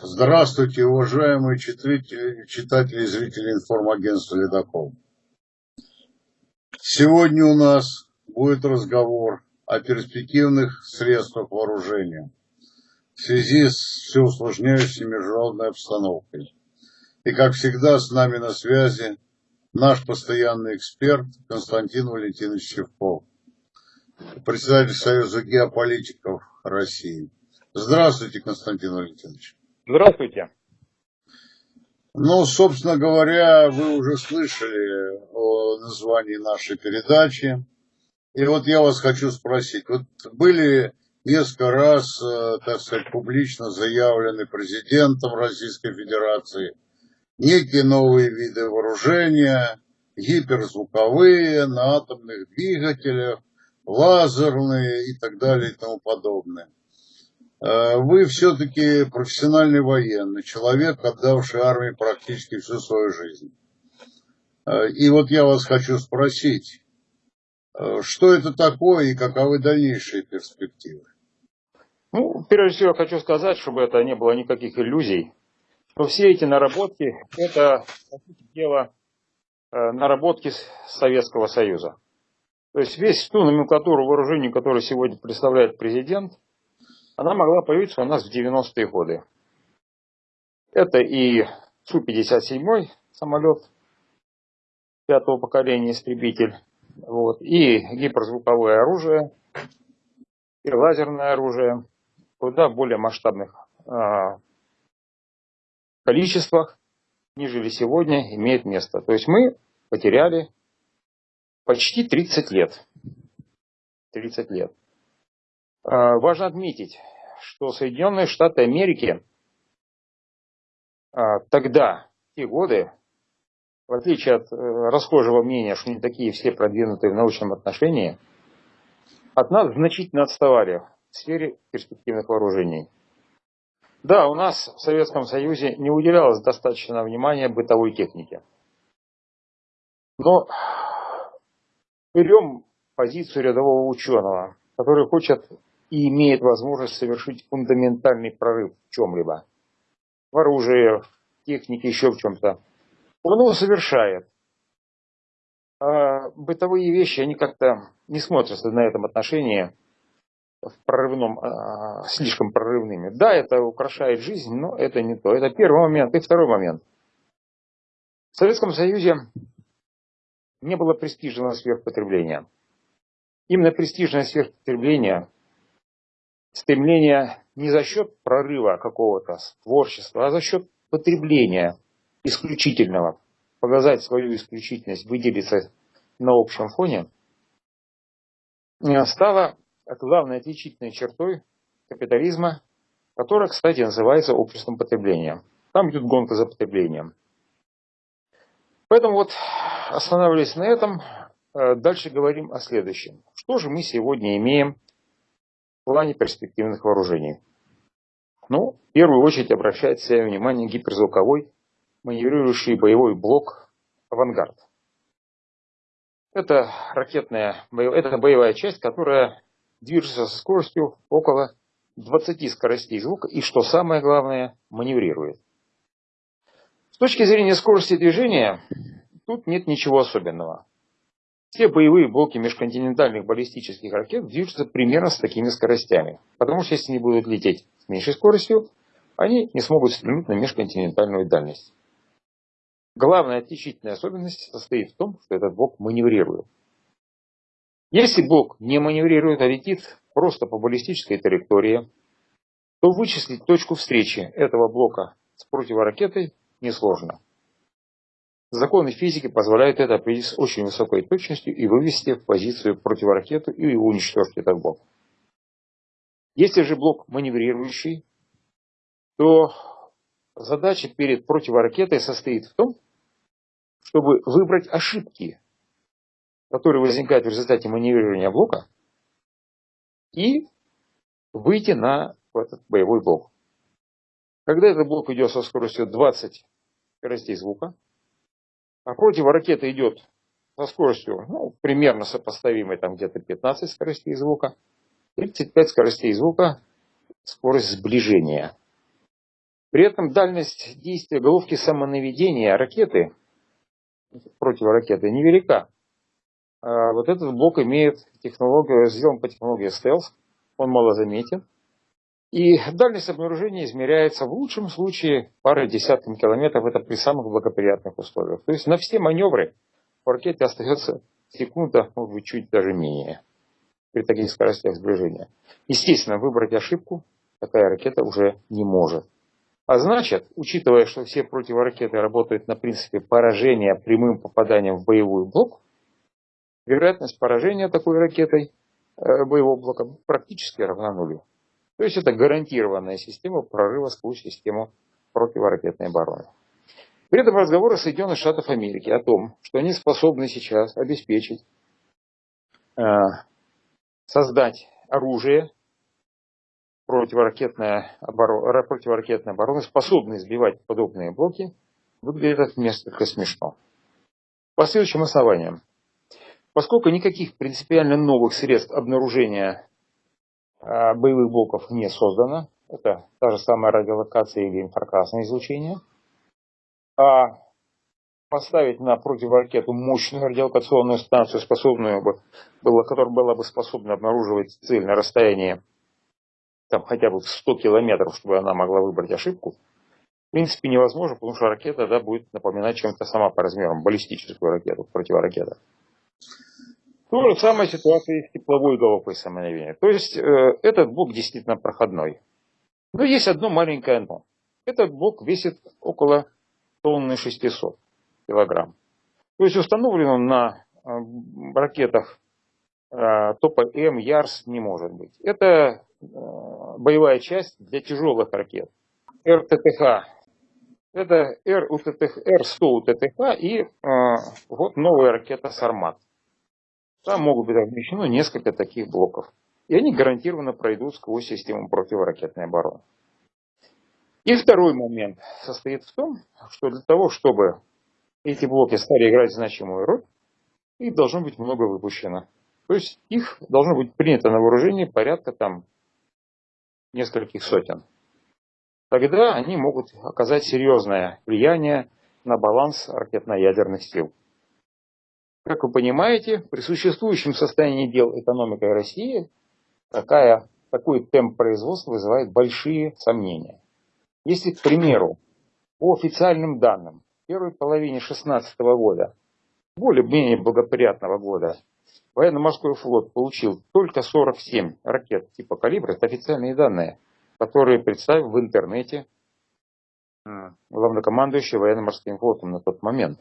Здравствуйте, уважаемые читатели, читатели и зрители информагентства «Ледокол». Сегодня у нас будет разговор о перспективных средствах вооружения в связи с все усложняющей международной обстановкой. И как всегда с нами на связи наш постоянный эксперт Константин Валентинович Чевков, председатель Союза геополитиков России. Здравствуйте, Константин Валентинович. Здравствуйте. Ну, собственно говоря, вы уже слышали о названии нашей передачи. И вот я вас хочу спросить. Вот были несколько раз, э, так сказать, публично заявлены президентом Российской Федерации некие новые виды вооружения, гиперзвуковые, на атомных двигателях, лазерные и так далее и тому подобное. Э, вы все-таки профессиональный военный, человек, отдавший армии практически всю свою жизнь. Э, и вот я вас хочу спросить, э, что это такое и каковы дальнейшие перспективы? Ну, прежде всего, хочу сказать, чтобы это не было никаких иллюзий, что все эти наработки, это, дела, наработки Советского Союза. То есть весь ту номенклатуру вооружений, которую сегодня представляет президент – она могла появиться у нас в 90-е годы. Это и Су-57 самолет пятого поколения истребитель, вот, и гиперзвуковое оружие, и лазерное оружие куда более масштабных э, количествах, нежели сегодня имеет место. То есть мы потеряли почти 30 лет. 30 лет. А, важно отметить, что Соединенные Штаты Америки а, тогда, в те годы, в отличие от э, расхожего мнения, что не такие все продвинутые в научном отношении, от нас значительно отставали в сфере перспективных вооружений. Да, у нас в Советском Союзе не уделялось достаточно внимания бытовой технике. Но берем позицию рядового ученого, который хочет и имеет возможность совершить фундаментальный прорыв в чем-либо, в оружии, в технике, еще в чем-то, он его совершает. А бытовые вещи, они как-то не смотрятся на этом отношении в прорывном, а, слишком прорывными. Да, это украшает жизнь, но это не то. Это первый момент. И второй момент. В Советском Союзе не было престижного сверхпотребления. Именно престижное сверхпотребление стремление не за счет прорыва какого-то творчества, а за счет потребления исключительного, показать свою исключительность, выделиться на общем фоне, стало главной отличительной чертой капитализма, которая, кстати, называется обществом потребления. Там идет гонка за потреблением. Поэтому вот останавливаясь на этом, э, дальше говорим о следующем. Что же мы сегодня имеем плане перспективных вооружений. Ну, в первую очередь обращает свое внимание гиперзвуковой маневрирующий боевой блок «Авангард». Это ракетная, это боевая часть, которая движется со скоростью около 20 скоростей звука и, что самое главное, маневрирует. С точки зрения скорости движения, тут нет ничего особенного. Все боевые блоки межконтинентальных баллистических ракет движутся примерно с такими скоростями. Потому что если они будут лететь с меньшей скоростью, они не смогут стрельнуть на межконтинентальную дальность. Главная отличительная особенность состоит в том, что этот блок маневрирует. Если блок не маневрирует, а летит просто по баллистической траектории, то вычислить точку встречи этого блока с противоракетой несложно. Законы физики позволяют это определить с очень высокой точностью и вывести в позицию противоракету и уничтожить этот блок. Если же блок маневрирующий, то задача перед противоракетой состоит в том, чтобы выбрать ошибки, которые возникают в результате маневрирования блока, и выйти на этот боевой блок. Когда этот блок идет со скоростью 20 скоростей звука, а противоракета идет со скоростью ну, примерно сопоставимой, там где-то 15 скоростей звука, 35 скоростей звука, скорость сближения. При этом дальность действия головки самонаведения ракеты, противоракеты, невелика. А вот этот блок имеет технологию, сделан по технологии стелс, он мало заметен. И дальность обнаружения измеряется в лучшем случае парой десятками километров, это при самых благоприятных условиях. То есть на все маневры в ракете остается секунда, может быть, чуть даже менее при таких скоростях сближения. Естественно, выбрать ошибку такая ракета уже не может. А значит, учитывая, что все противоракеты работают на принципе поражения прямым попаданием в боевой блок, вероятность поражения такой ракетой э, боевого блока практически равна нулю. То есть это гарантированная система прорыва сквозь систему противоракетной обороны. При этом разговоры Соединенных Штатов Америки о том, что они способны сейчас обеспечить, э, создать оружие, противоракетная оборона, противоракетная оборона способна сбивать подобные блоки, выглядит несколько смешно. По следующим основаниям. Поскольку никаких принципиально новых средств обнаружения боевых блоков не создано, это та же самая радиолокация или инфракрасное излучение, а поставить на противоракету мощную радиолокационную станцию, способную бы, была, которая была бы способна обнаруживать цель на расстоянии там хотя бы в 100 километров, чтобы она могла выбрать ошибку, в принципе невозможно, потому что ракета да, будет напоминать чем-то сама по размерам, баллистическую ракету, противоракета. То же самая ситуация и с тепловой головкой самонаведения. То есть э, этот блок действительно проходной. Но есть одно маленькое но. Этот блок весит около тонны 600 килограмм. То есть установлен он на э, ракетах э, топа М, Ярс не может быть. Это Э, боевая часть для тяжелых ракет. РТТХ. Это Р-100 УТТХ и э, вот новая ракета «Сармат». Там могут быть размещено несколько таких блоков. И они гарантированно пройдут сквозь систему противоракетной обороны. И второй момент состоит в том, что для того, чтобы эти блоки стали играть значимую роль, их должно быть много выпущено. То есть их должно быть принято на вооружение порядка там нескольких сотен, тогда они могут оказать серьезное влияние на баланс ракетно-ядерных сил. Как вы понимаете, при существующем состоянии дел экономикой России такая, такой темп производства вызывает большие сомнения. Если, к примеру, по официальным данным, в первой половине 2016 года, более-менее благоприятного года, Военно-морской флот получил только 47 ракет типа «Калибр». Это официальные данные, которые представил в интернете главнокомандующий военно-морским флотом на тот момент.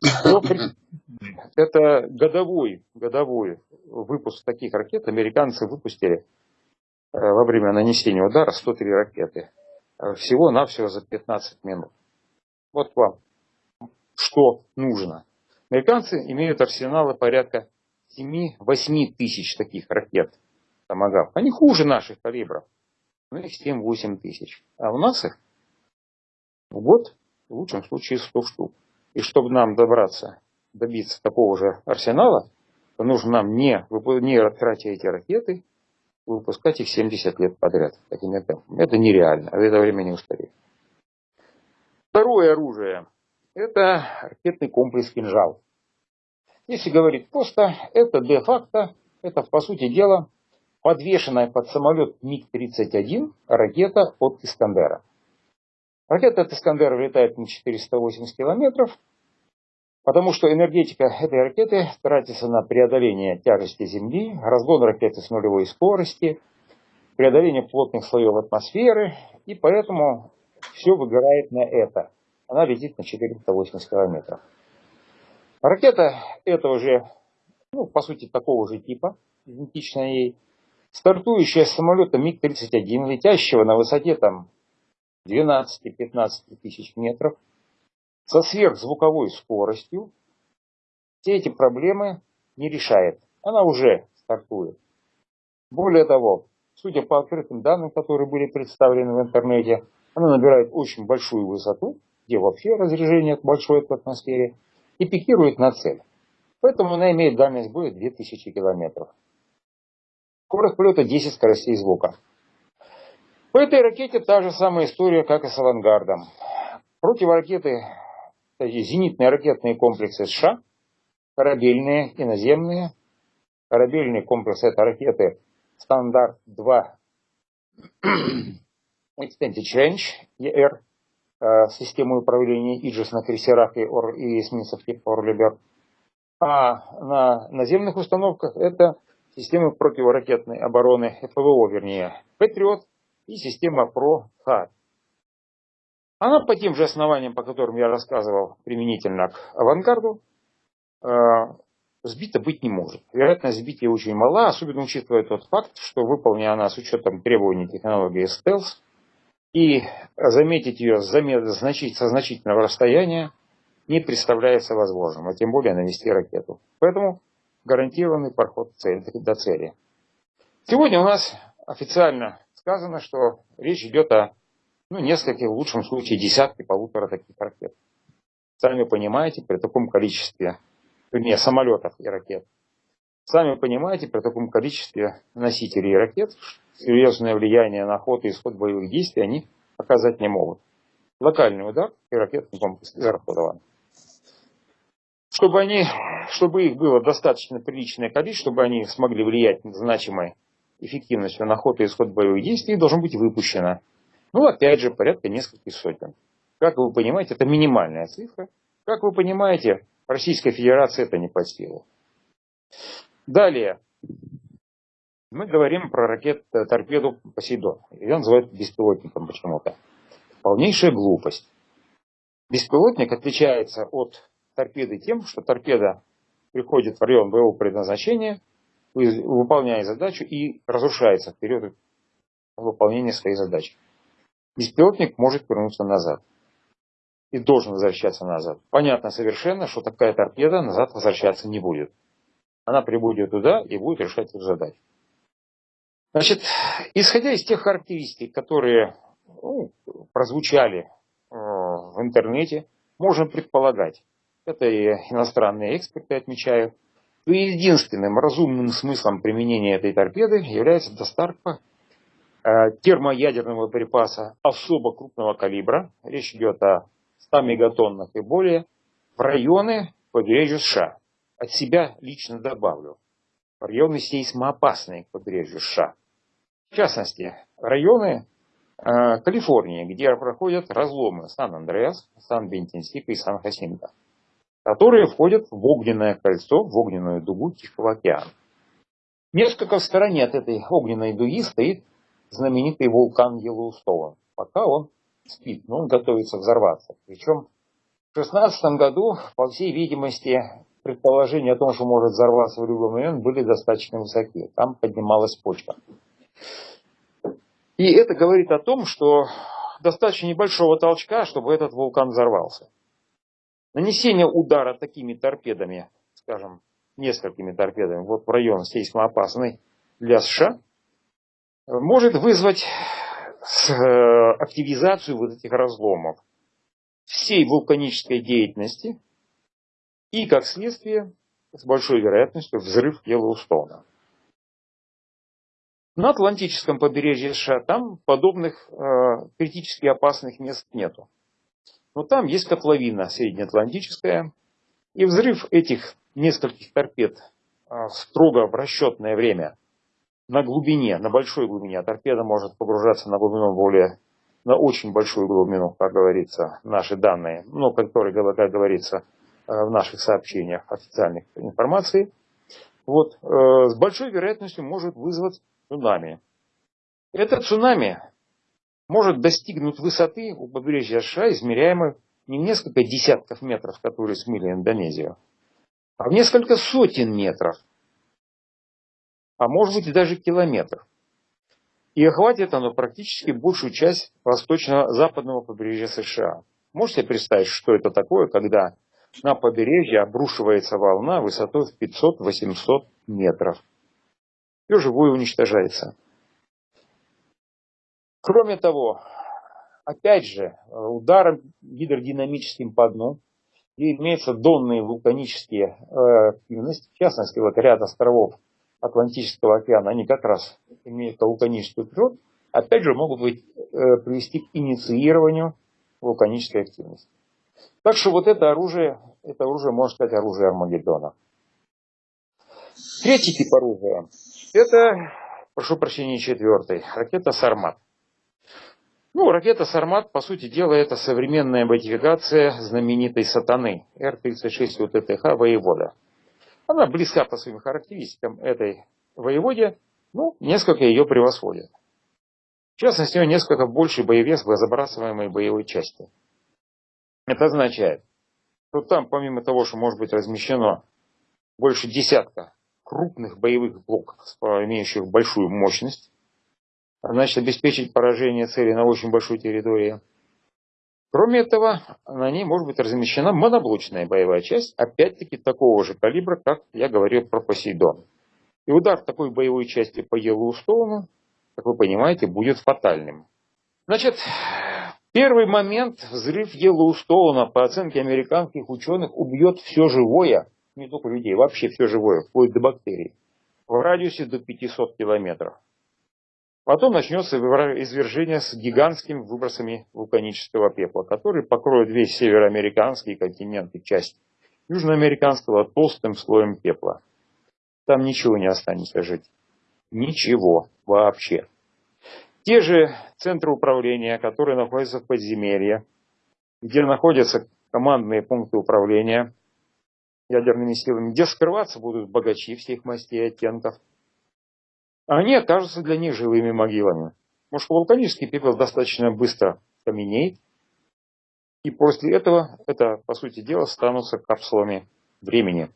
Это годовой, годовой выпуск таких ракет. Американцы выпустили э, во время нанесения удара 103 ракеты. Э, всего-навсего за 15 минут. Вот вам, что нужно. Американцы имеют арсеналы порядка 7-8 тысяч таких ракет Томагав. Они хуже наших калибров. Ну их 7-8 тысяч. А у нас их в год, в лучшем случае, 100 штук. И чтобы нам добраться, добиться такого же арсенала, то нужно нам не, не тратя эти ракеты, выпускать их 70 лет подряд. Таким темпом. Это нереально. В это время не устареет. Второе оружие это ракетный комплекс «Кинжал». Если говорить просто, это де-факто, это по сути дела подвешенная под самолет МиГ-31 ракета от Искандера. Ракета от Искандера летает на 480 километров, потому что энергетика этой ракеты тратится на преодоление тяжести Земли, разгон ракеты с нулевой скорости, преодоление плотных слоев атмосферы, и поэтому все выгорает на это она летит на 480 километров. Ракета этого же, ну, по сути, такого же типа, идентичная ей, стартующая с самолета МиГ-31, летящего на высоте там 12-15 тысяч метров, со сверхзвуковой скоростью, все эти проблемы не решает. Она уже стартует. Более того, судя по открытым данным, которые были представлены в интернете, она набирает очень большую высоту, где вообще разрежение большое в атмосфере, и пикирует на цель. Поэтому она имеет дальность боя 2000 километров. Скорость полета 10 скоростей звука. По этой ракете та же самая история, как и с авангардом. Противоракеты, зенитные ракетные комплексы США, корабельные, и наземные. Корабельные комплексы это ракеты Стандарт-2 Extended Range, ER, э, системы управления Aegis на крейсерах и, ор, и эсминцев типа Орли Берк. А на наземных установках это системы противоракетной обороны, ПВО вернее, Патриот и система ПРО THAAD. Она по тем же основаниям, по которым я рассказывал применительно к авангарду, э, сбита быть не может. Вероятность сбития очень мала, особенно учитывая тот факт, что выполнена она с учетом требований технологии стелс, и заметить ее со значительного расстояния не представляется возможным, а тем более навести ракету. Поэтому гарантированный проход до цели. Сегодня у нас официально сказано, что речь идет о ну, нескольких, в лучшем случае, десятки, полутора таких ракет. Сами понимаете, при таком количестве, вернее, самолетов и ракет, сами понимаете, при таком количестве носителей ракет, серьезное влияние на ход и исход боевых действий они оказать не могут. Локальный удар и ракетный комплекс израсходован. Чтобы, они, чтобы их было достаточно приличное количество, чтобы они смогли влиять значимой эффективностью на ход и исход боевых действий, должен быть выпущено ну, опять же, порядка нескольких сотен. Как вы понимаете, это минимальная цифра. Как вы понимаете, Российская Федерация это не по силу. Далее. Мы говорим про ракет э, Посейдон. Ее называют беспилотником почему-то. Полнейшая глупость. Беспилотник отличается от торпеды тем, что торпеда приходит в район боевого предназначения, выполняет задачу и разрушается в выполнении своей задачи беспилотник может вернуться назад. И должен возвращаться назад. Понятно совершенно, что такая торпеда назад возвращаться не будет. Она прибудет туда и будет решать эту задачу. Значит, исходя из тех характеристик, которые ну, прозвучали э, в интернете, можно предполагать, это и иностранные эксперты отмечают, что единственным разумным смыслом применения этой торпеды является доставка Э, термоядерного припаса особо крупного калибра, речь идет о 100 мегатоннах и более, в районы побережья США. От себя лично добавлю. Районы сейсмоопасные к побережью США. В частности, районы э, Калифорнии, где проходят разломы Сан-Андреас, Сан-Бентинсика и Сан-Хасинто, которые входят в огненное кольцо, в огненную дугу Тихого океана. Несколько в стороне от этой огненной дуги стоит знаменитый вулкан Йеллоустоун. Пока он спит, но он готовится взорваться. Причем в 2016 году, по всей видимости, предположения о том, что может взорваться в любой момент, были достаточно высоки. Там поднималась почва. И это говорит о том, что достаточно небольшого толчка, чтобы этот вулкан взорвался. Нанесение удара такими торпедами, скажем, несколькими торпедами, вот в район сейсмоопасный для США, может вызвать э, активизацию вот этих разломов всей вулканической деятельности и, как следствие, с большой вероятностью взрыв Йеллоустона. На Атлантическом побережье США там подобных э, критически опасных мест нету. Но там есть котловина среднеатлантическая, и взрыв этих нескольких торпед э, строго в расчетное время – на глубине, на большой глубине. А торпеда может погружаться на глубину более, на очень большую глубину, как говорится, наши данные, ну, которые, как говорится, э, в наших сообщениях официальных информации, вот, э, с большой вероятностью может вызвать цунами. Этот цунами может достигнуть высоты у побережья США, измеряемой не в несколько десятков метров, которые смыли Индонезию, а в несколько сотен метров а может быть и даже километров. И охватит оно практически большую часть восточно-западного побережья США. Можете представить, что это такое, когда на побережье обрушивается волна высотой в 500-800 метров. Все живое уничтожается. Кроме того, опять же, ударом гидродинамическим по дну, и имеются донные вулканические э, активности, в частности, вот ряд островов Атлантического океана, они как раз имеют вулканическую природу, опять же, могут быть, э, привести к инициированию вулканической активности. Так что вот это оружие, это оружие может стать оружие Армагеддона. Третий тип оружия, это, прошу прощения, четвертый, ракета «Сармат». Ну, ракета «Сармат», по сути дела, это современная модификация знаменитой «Сатаны» Р-36 УТТХ «Воевода». Она близка по своим характеристикам этой «Воеводе», ну, несколько ее превосходит. В частности, у нее несколько больше боевес в забрасываемой боевой части. Это означает, что там, помимо того, что может быть размещено больше десятка крупных боевых блоков, имеющих большую мощность, значит обеспечить поражение цели на очень большой территории. Кроме этого, на ней может быть размещена моноблочная боевая часть, опять-таки такого же калибра, как я говорил про Посейдон. И удар такой боевой части по Йеллоустоуну, как вы понимаете, будет фатальным. Значит, первый момент взрыв Йеллоустоуна, по оценке американских ученых, убьет все живое, не только людей, вообще все живое, вплоть до бактерий, в радиусе до 500 километров. Потом начнется извержение с гигантскими выбросами вулканического пепла, который покроет весь североамериканский континент и часть южноамериканского толстым слоем пепла. Там ничего не останется жить. Ничего вообще. Те же центры управления, которые находятся в подземелье, где находятся командные пункты управления ядерными силами, где скрываться будут богачи всех мастей и оттенков – они окажутся для них живыми могилами. Потому что вулканический пепел достаточно быстро каменеет, и после этого это, по сути дела, станутся капсулами времени,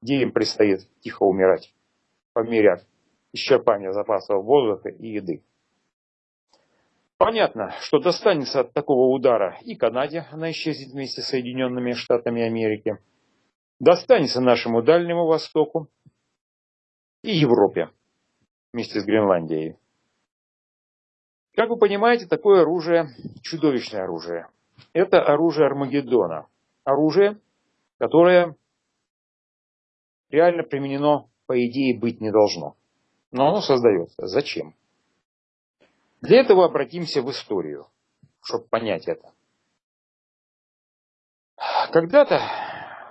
где им предстоит тихо умирать по мере исчерпания запасов воздуха и еды. Понятно, что достанется от такого удара и Канаде, она исчезнет вместе с Соединенными Штатами Америки, достанется нашему Дальнему Востоку и Европе вместе с Гренландией. Как вы понимаете, такое оружие – чудовищное оружие. Это оружие Армагеддона. Оружие, которое реально применено, по идее, быть не должно. Но оно создается. Зачем? Для этого обратимся в историю, чтобы понять это. Когда-то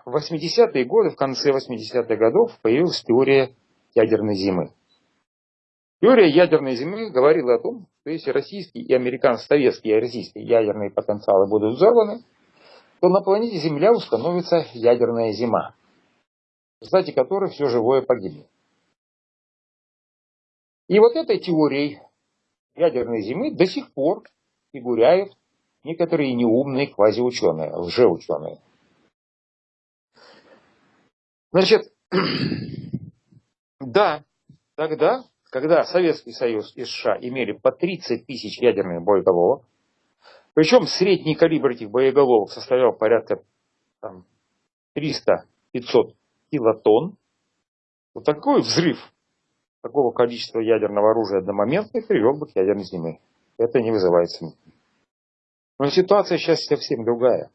в 80-е годы, в конце 80-х годов, появилась теория ядерной зимы. Теория ядерной зимы говорила о том, что если российские и американские, советские российские ядерные потенциалы будут взорваны, то на планете Земля установится ядерная зима, в результате которой все живое погибнет. И вот этой теорией ядерной зимы до сих пор фигуряют некоторые неумные квазиученые, лжеученые. Значит, да, тогда когда Советский Союз и США имели по 30 тысяч ядерных боеголовок, причем средний калибр этих боеголовок составлял порядка 300-500 килотонн, вот такой взрыв такого количества ядерного оружия одномоментно привел бы к ядерной зиме. Это не вызывает сомнений. Но ситуация сейчас совсем другая.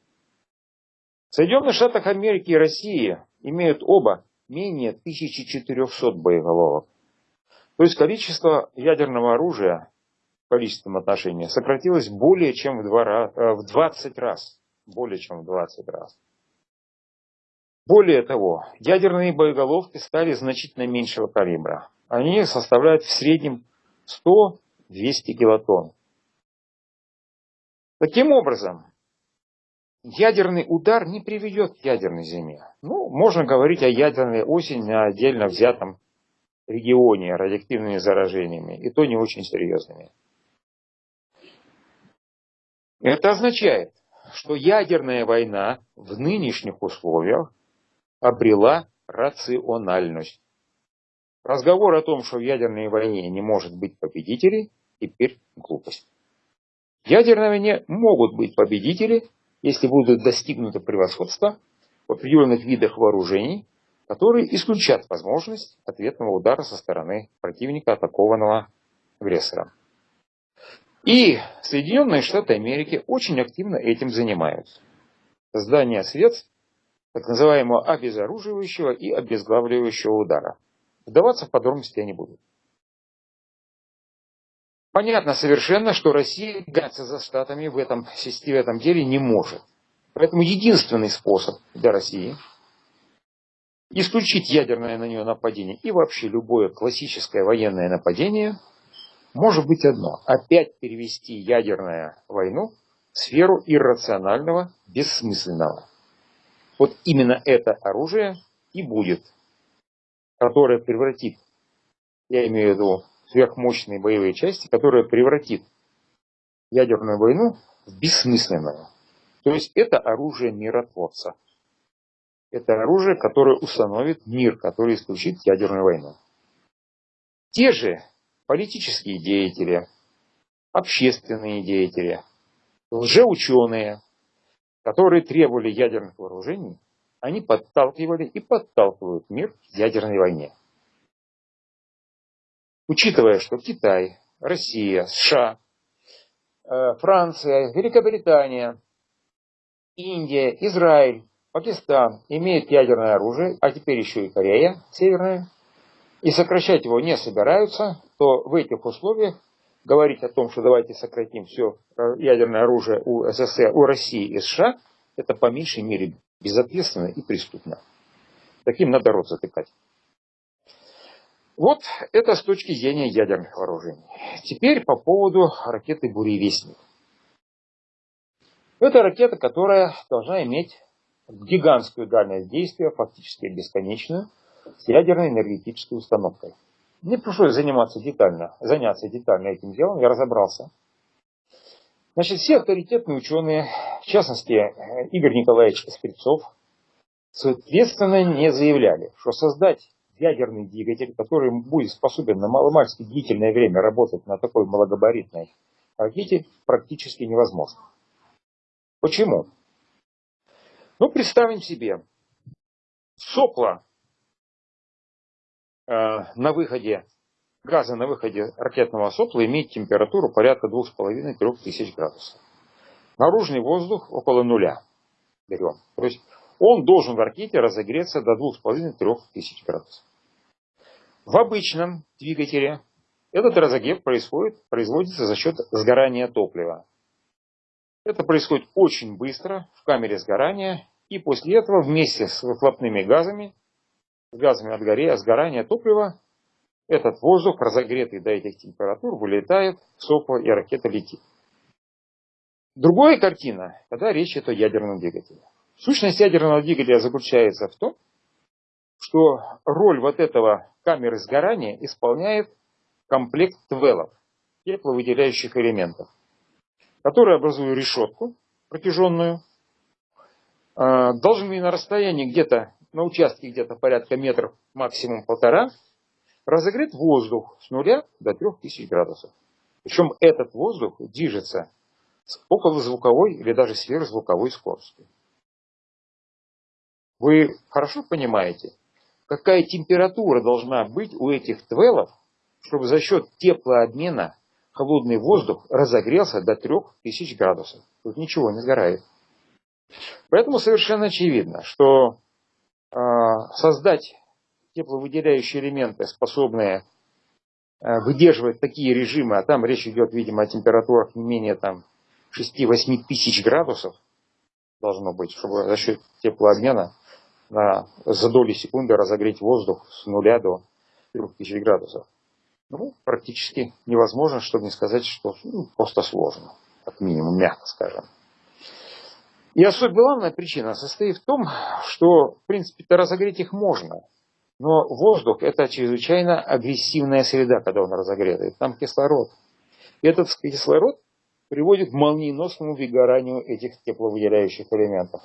В Соединенных Штатах Америки и России имеют оба менее 1400 боеголовок. То есть количество ядерного оружия в количественном отношении сократилось более чем в, два, э, в 20 раз. Более чем в 20 раз. Более того, ядерные боеголовки стали значительно меньшего калибра. Они составляют в среднем 100-200 килотонн. Таким образом, ядерный удар не приведет к ядерной зиме. Ну, можно говорить о ядерной осени на отдельно взятом регионе радиоактивными заражениями, и то не очень серьезными. Это означает, что ядерная война в нынешних условиях обрела рациональность. Разговор о том, что в ядерной войне не может быть победителей, теперь глупость. В ядерной войне могут быть победители, если будут достигнуто превосходство в определенных видах вооружений, которые исключат возможность ответного удара со стороны противника, атакованного агрессором. И Соединенные Штаты Америки очень активно этим занимаются. Создание средств так называемого обезоруживающего и обезглавливающего удара. Вдаваться в подробности я не буду. Понятно совершенно, что Россия гаться за Штатами в этом, в этом деле не может. Поэтому единственный способ для России исключить ядерное на нее нападение и вообще любое классическое военное нападение может быть одно. Опять перевести ядерную войну в сферу иррационального, бессмысленного. Вот именно это оружие и будет, которое превратит, я имею в виду сверхмощные боевые части, которое превратит ядерную войну в бессмысленную. То есть это оружие миротворца. Это оружие, которое установит мир, который исключит ядерную войну. Те же политические деятели, общественные деятели, лжеученые, которые требовали ядерных вооружений, они подталкивали и подталкивают мир к ядерной войне. Учитывая, что Китай, Россия, США, э, Франция, Великобритания, Индия, Израиль, Пакистан имеют ядерное оружие, а теперь еще и Корея Северная, и сокращать его не собираются, то в этих условиях говорить о том, что давайте сократим все э, ядерное оружие у СССР, у России и США, это по меньшей мере безответственно и преступно. Таким надо рот затыкать. Вот это с точки зрения ядерных вооружений. Теперь по поводу ракеты «Буревестник». Это ракета, которая должна иметь гигантскую дальность действия, фактически бесконечную, с ядерной энергетической установкой. Мне пришлось заниматься детально, заняться детально этим делом, я разобрался. Значит, все авторитетные ученые, в частности Игорь Николаевич Скрипцов, соответственно не заявляли, что создать ядерный двигатель, который будет способен на маломальски длительное время работать на такой малогабаритной ракете, практически невозможно. Почему? Ну, представим себе, сопла э, на выходе, газа на выходе ракетного сопла имеет температуру порядка 2,5-3 тысяч градусов. Наружный воздух около нуля берем. То есть он должен в ракете разогреться до 2,5-3 тысяч градусов. В обычном двигателе этот разогрев происходит, производится за счет сгорания топлива. Это происходит очень быстро в камере сгорания, и после этого вместе с выхлопными газами, с газами от горе, сгорания топлива, этот воздух, разогретый до этих температур, вылетает в сопло и ракета летит. Другая картина, когда речь идет о ядерном двигателе. Сущность ядерного двигателя заключается в том, что роль вот этого камеры сгорания исполняет комплект твелов, тепловыделяющих элементов которые образуют решетку протяженную, а, должны на расстоянии где-то, на участке где-то порядка метров, максимум полтора, разогреть воздух с нуля до 3000 градусов. Причем этот воздух движется с околозвуковой или даже сверхзвуковой скоростью. Вы хорошо понимаете, какая температура должна быть у этих твелов, чтобы за счет теплообмена холодный воздух разогрелся до 3000 градусов. Тут ничего не сгорает. Поэтому совершенно очевидно, что э, создать тепловыдерживающие элементы, способные э, выдерживать такие режимы, а там речь идет, видимо, о температурах не менее там 6-8 тысяч градусов, должно быть, чтобы за счет теплообмена на, за доли секунды разогреть воздух с нуля до 3000 градусов ну, практически невозможно, чтобы не сказать, что ну, просто сложно, как минимум, мягко скажем. И особенно главная причина состоит в том, что, в принципе-то, разогреть их можно. Но воздух – это чрезвычайно агрессивная среда, когда он разогретый. Там кислород. И этот кислород приводит к молниеносному выгоранию этих тепловыделяющих элементов.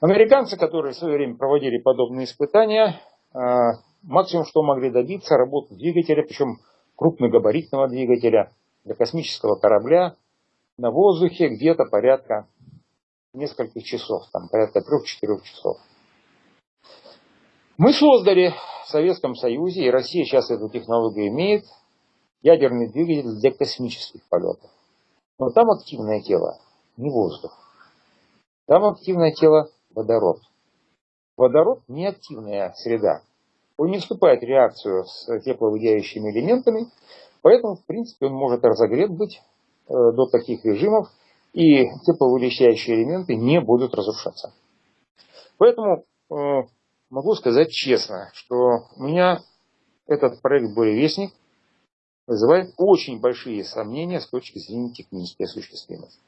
Американцы, которые в свое время проводили подобные испытания, а, максимум, что могли добиться, работу двигателя, причем крупногабаритного двигателя для космического корабля на воздухе где-то порядка нескольких часов, там порядка трех-четырех часов. Мы создали в Советском Союзе, и Россия сейчас эту технологию имеет, ядерный двигатель для космических полетов. Но там активное тело, не воздух. Там активное тело водород. Водород не активная среда. Он не вступает в реакцию с тепловыделяющими элементами, Поэтому, в принципе, он может разогрет быть э, до таких режимов, и тепловылещающие элементы не будут разрушаться. Поэтому э, могу сказать честно, что у меня этот проект «Буревестник» вызывает очень большие сомнения с точки зрения технической осуществимости.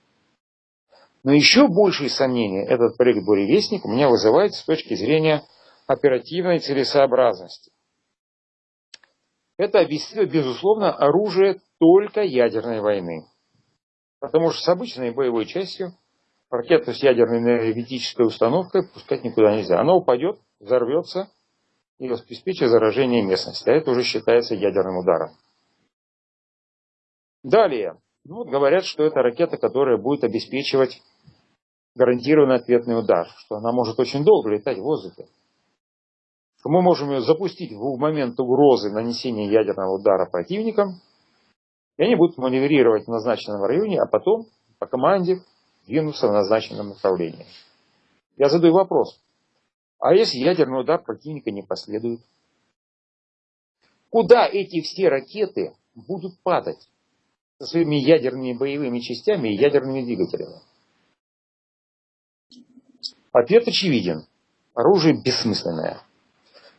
Но еще большие сомнения этот проект «Буревестник» у меня вызывает с точки зрения оперативной целесообразности. Это безусловно, оружие только ядерной войны. Потому что с обычной боевой частью ракету с ядерной энергетической установкой пускать никуда нельзя. Она упадет, взорвется и обеспечит заражение местности. А это уже считается ядерным ударом. Далее. Ну, вот говорят, что это ракета, которая будет обеспечивать гарантированный ответный удар, что она может очень долго летать в воздухе. Что мы можем ее запустить в момент угрозы нанесения ядерного удара противникам, и они будут маневрировать в назначенном районе, а потом по команде двинуться в назначенном направлении. Я задаю вопрос. А если ядерный удар противника не последует? Куда эти все ракеты будут падать со своими ядерными боевыми частями и ядерными двигателями? Ответ очевиден. Оружие бессмысленное.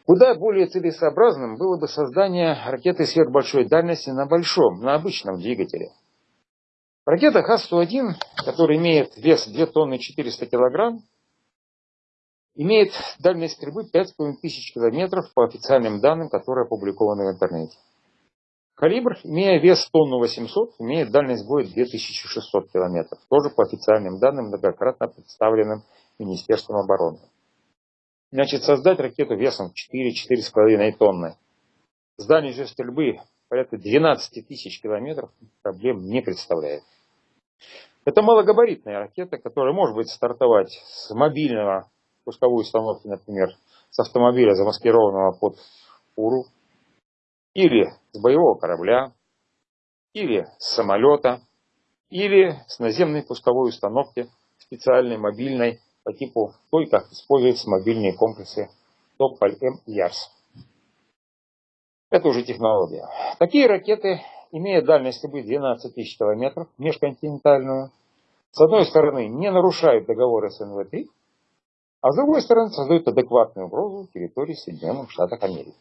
Куда более целесообразным было бы создание ракеты сверхбольшой дальности на большом, на обычном двигателе. Ракета Х-101, которая имеет вес 2 тонны 400 килограмм, имеет дальность стрельбы 5500 километров по официальным данным, которые опубликованы в интернете. Калибр, имея вес тонну 800, имеет дальность боя 2600 километров, тоже по официальным данным, многократно представленным Министерством обороны. Значит, создать ракету весом 4-4,5 тонны с дальностью стрельбы порядка 12 тысяч километров проблем не представляет. Это малогабаритная ракета, которая может быть стартовать с мобильного пусковой установки, например, с автомобиля, замаскированного под фуру, или с боевого корабля, или с самолета, или с наземной пусковой установки специальной мобильной по типу той, как используются мобильные комплексы Тополь-М и Ярс. Это уже технология. Такие ракеты, имея дальность стрельбы 12 тысяч километров, межконтинентальную, с одной стороны не нарушают договор СНВ-3, а с другой стороны создают адекватную угрозу территории Соединенных Штатов Америки.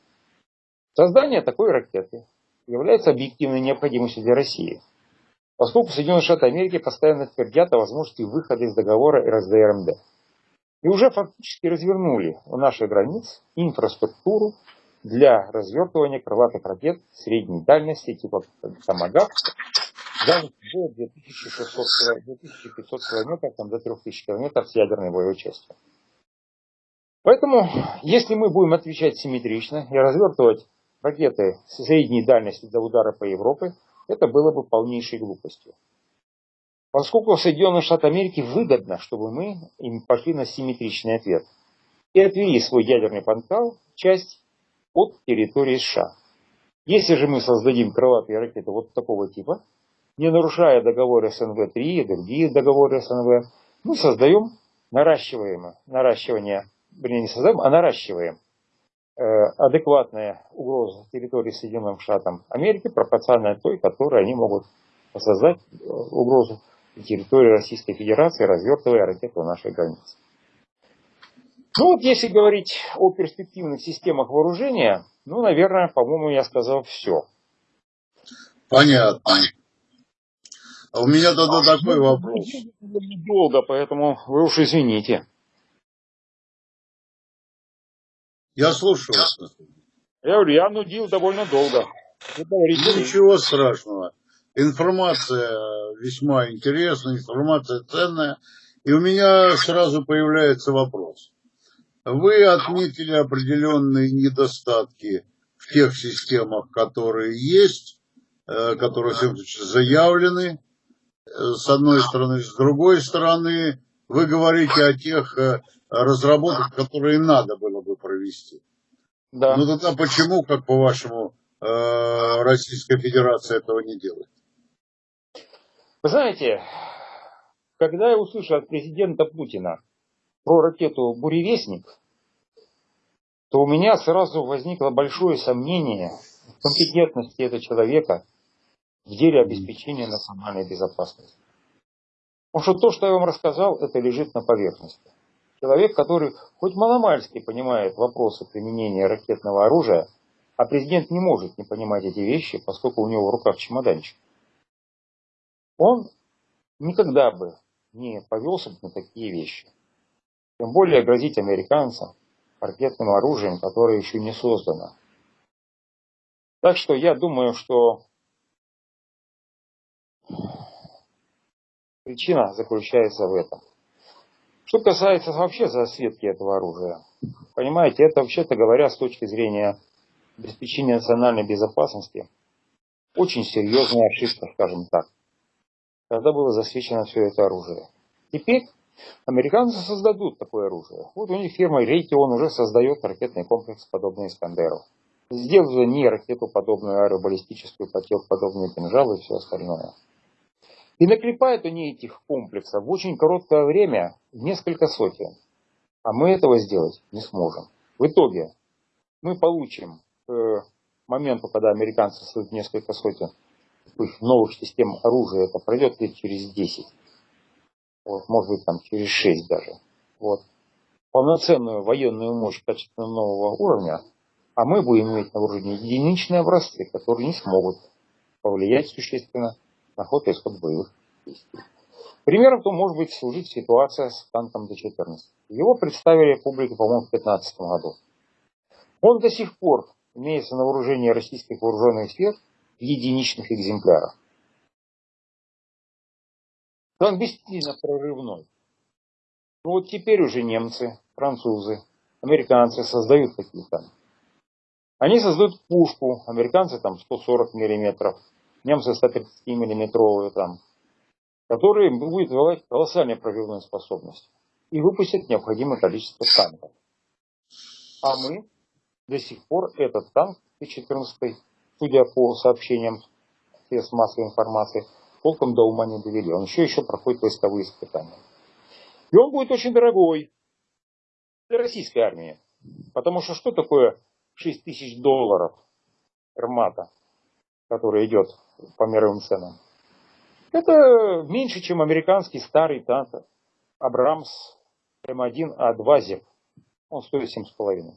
Создание такой ракеты является объективной необходимостью для России, поскольку Соединенные Штаты Америки постоянно твердят о возможности выхода из договора РСДРМД и уже фактически развернули у наших границ инфраструктуру для развертывания крылатых ракет средней дальности типа Томагав дальность до 2600, 2500 километров, там, до 3000 километров с ядерной боевой частью. Поэтому, если мы будем отвечать симметрично и развертывать ракеты средней дальности для удара по Европе, это было бы полнейшей глупостью. Поскольку Соединенные Штаты Америки выгодно, чтобы мы им пошли на симметричный ответ и отвели свой ядерный потенциал часть от территории США. Если же мы создадим крылатые ракеты вот такого типа, не нарушая договоры СНВ-3 и другие договоры СНВ, мы создаем наращиваем, наращивание, вернее не создаем, а наращиваем э, адекватная угроза территории Соединенным Штатам Америки пропорциональная той, которой они могут создать э, угрозу территории Российской Федерации, развертывая ракеты у нашей границы. Ну вот если говорить о перспективных системах вооружения, ну, наверное, по-моему, я сказал все. Понятно. А у меня тогда а такой вопрос. Долго, поэтому вы уж извините. Я слушаю. Я говорю, я нудил довольно долго. Ничего страшного. Информация весьма интересная, информация ценная. И у меня сразу появляется вопрос. Вы отметили определенные недостатки в тех системах, которые есть, э, которые заявлены, э, с одной стороны. С другой стороны, вы говорите о тех э, разработках, которые надо было бы провести. Да. Ну тогда почему, как по-вашему, Российская Федерация этого не делает? Вы знаете, когда я услышал от президента Путина про ракету «Буревестник», то у меня сразу возникло большое сомнение в компетентности этого человека в деле обеспечения национальной безопасности. Потому что то, что я вам рассказал, это лежит на поверхности. Человек, который хоть маломальски понимает вопросы применения ракетного оружия, а президент не может не понимать эти вещи, поскольку у него в руках чемоданчик, он никогда бы не повелся бы на такие вещи. Тем более грозить американцам ракетным оружием, которое еще не создано. Так что я думаю, что причина заключается в этом. Что касается вообще засветки этого оружия, понимаете, это вообще-то говоря с точки зрения обеспечения национальной безопасности, очень серьезная ошибка, скажем так, когда было засвечено все это оружие. Теперь американцы создадут такое оружие. Вот у них фирма Raytheon уже создает ракетный комплекс, подобный Искандеру. Сделали не ракету, подобную аэробаллистическую, потек, подобные кинжалы и все остальное. И наклепают они этих комплексов в очень короткое время несколько сотен. А мы этого сделать не сможем. В итоге мы получим к э, моменту, когда американцы создают несколько сотен новых систем оружия, это пройдет лет через 10. Вот, может быть, там через 6 даже. Вот. Полноценную военную мощь качественно нового уровня, а мы будем иметь на вооружении единичные образцы, которые не смогут повлиять существенно на ход и исход боевых действий. Примером то может быть служить ситуация с танком Д-14. Его представили публике, по-моему, в 2015 году. Он до сих пор имеется на вооружении российских вооруженных сил единичных экземплярах. Танк действительно прорывной. Но вот теперь уже немцы, французы, американцы создают такие танки. Они создают пушку, американцы там 140 миллиметров, немцы 130 миллиметровые там, которые будет давать колоссальную прорывную способность и выпустят необходимое количество танков. А мы до сих пор этот танк Т-14, судя по сообщениям средств массовой информации, толком до ума не довели. Он еще еще проходит войсковые испытания. И он будет очень дорогой для российской армии. Потому что что такое 6 тысяч долларов армата, который идет по мировым ценам? Это меньше, чем американский старый танк Абрамс М1А2 ЗЕП. Он стоит 7,5.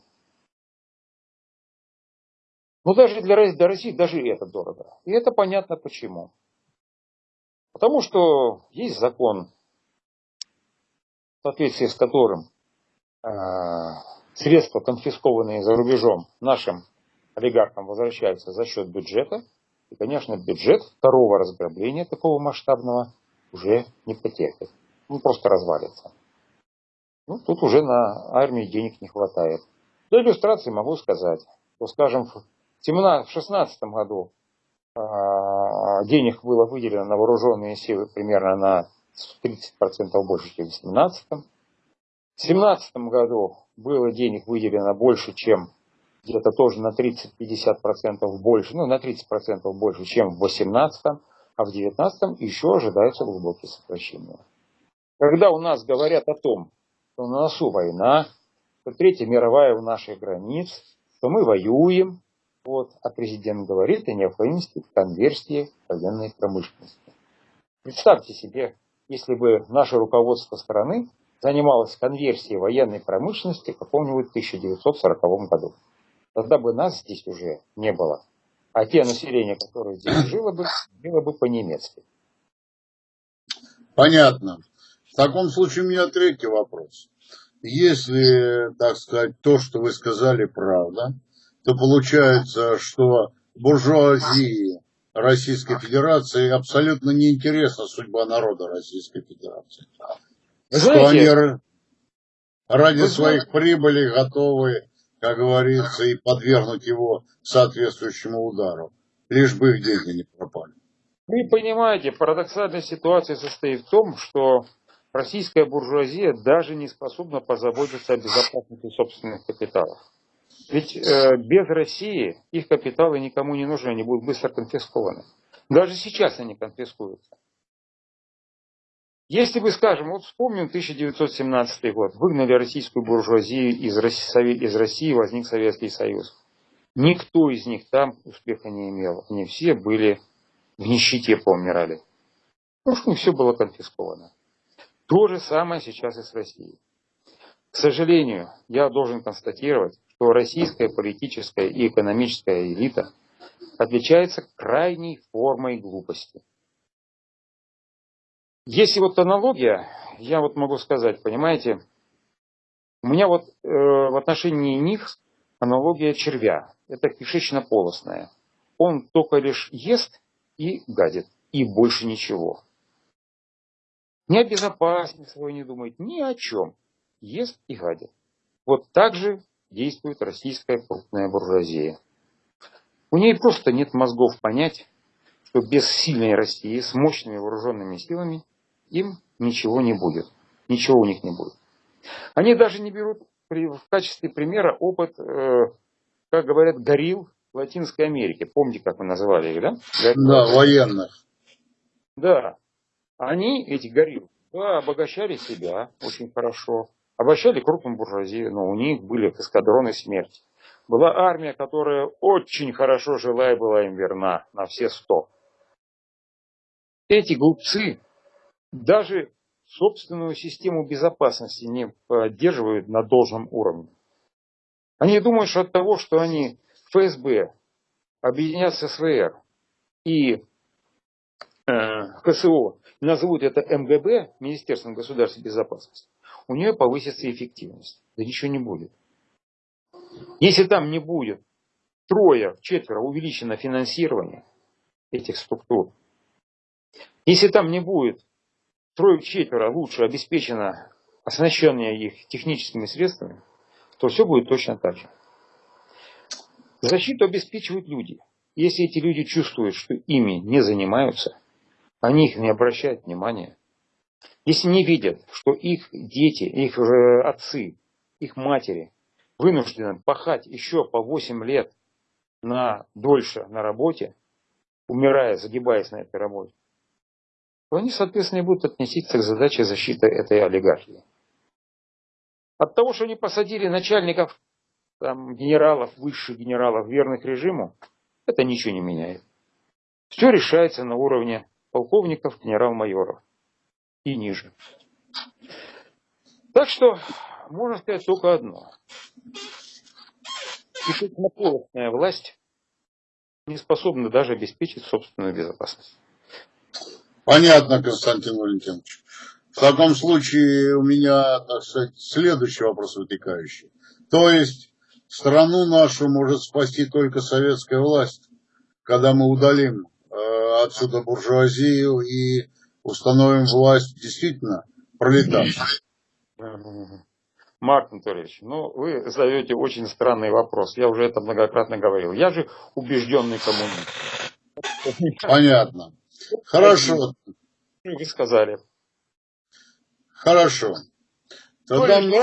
Но даже для, для России даже это дорого. И это понятно почему. Потому что есть закон, в соответствии с которым э, средства, конфискованные за рубежом нашим олигархам, возвращаются за счет бюджета. И, конечно, бюджет второго разграбления такого масштабного уже не потерпит. Он просто развалится. Ну, тут уже на армии денег не хватает. Для иллюстрации могу сказать, что, скажем, в 2016 году э, денег было выделено на вооруженные силы примерно на 30% больше, чем в 2017. В 2017 году было денег выделено больше, чем где-то тоже на 30-50% больше, ну на 30% больше, чем в 2018, а в 2019 еще ожидаются глубокие сокращения. Когда у нас говорят о том, что на носу война, что Третья мировая у наших границ, что мы воюем, вот, а президент говорит о необходимости конверсии военной промышленности. Представьте себе, если бы наше руководство страны занималось конверсией военной промышленности в каком-нибудь 1940 году. Тогда бы нас здесь уже не было. А те население, которое здесь жило бы, жило бы по-немецки. Понятно. В таком случае у меня третий вопрос. Если, так сказать, то, что вы сказали, правда, то получается, что буржуазии Российской Федерации абсолютно неинтересна судьба народа Российской Федерации. Вы что они ради своих прибылей готовы, как говорится, и подвергнуть его соответствующему удару, лишь бы их деньги не пропали. Вы понимаете, парадоксальная ситуация состоит в том, что российская буржуазия даже не способна позаботиться о безопасности собственных капиталов. Ведь э, без России их капиталы никому не нужны, они будут быстро конфискованы. Даже сейчас они конфискуются. Если бы, скажем, вот вспомним 1917 год, выгнали российскую буржуазию из России, из России возник Советский Союз. Никто из них там успеха не имел. Они все были в нищете поумирали. Потому что у них все было конфисковано. То же самое сейчас и с Россией. К сожалению, я должен констатировать, что российская политическая и экономическая элита отличается крайней формой глупости. Если вот аналогия, я вот могу сказать, понимаете, у меня вот э, в отношении них аналогия червя. Это кишечно-полостная. Он только лишь ест и гадит, и больше ничего. Ни о безопасности своей не думает, ни о чем. Ест и гадит. Вот так же действует российская крупная буржуазия. У ней просто нет мозгов понять, что без сильной России с мощными вооруженными силами им ничего не будет. Ничего у них не будет. Они даже не берут в качестве примера опыт, э, как говорят, горил Латинской Америки. Помните, как мы называли их, да? Да, военных. Да. Они, эти гориллы, да, обогащали себя очень хорошо. Обогащали крупную буржуазию, но у них были эскадроны смерти. Была армия, которая очень хорошо жила и была им верна на все сто. Эти глупцы даже собственную систему безопасности не поддерживают на должном уровне. Они думают, что от того, что они ФСБ объединят с СВР и э, КСО, назовут это МГБ, Министерством государственной безопасности, у нее повысится эффективность. Да ничего не будет. Если там не будет трое, четверо увеличено финансирование этих структур, если там не будет трое-четверо лучше обеспечено оснащение их техническими средствами, то все будет точно так же. Защиту обеспечивают люди. Если эти люди чувствуют, что ими не занимаются, они их не обращают внимания. Если не видят, что их дети, их э, отцы, их матери вынуждены пахать еще по 8 лет на дольше на работе, умирая, загибаясь на этой работе, то они, соответственно, будут относиться к задаче защиты этой олигархии. От того, что они посадили начальников, там, генералов, высших генералов, верных режиму, это ничего не меняет. Все решается на уровне полковников, генерал-майоров и ниже. Так что можно сказать только одно. Кишечнополостная власть не способна даже обеспечить собственную безопасность. Понятно, Константин Валентинович. В таком случае у меня, так сказать, следующий вопрос вытекающий. То есть страну нашу может спасти только советская власть, когда мы удалим э, отсюда буржуазию и установим власть действительно пролетарскую. Марк Анатольевич, ну вы задаете очень странный вопрос. Я уже это многократно говорил. Я же убежденный коммунист. Понятно. Хорошо. Вы сказали. Хорошо. Тогда мне,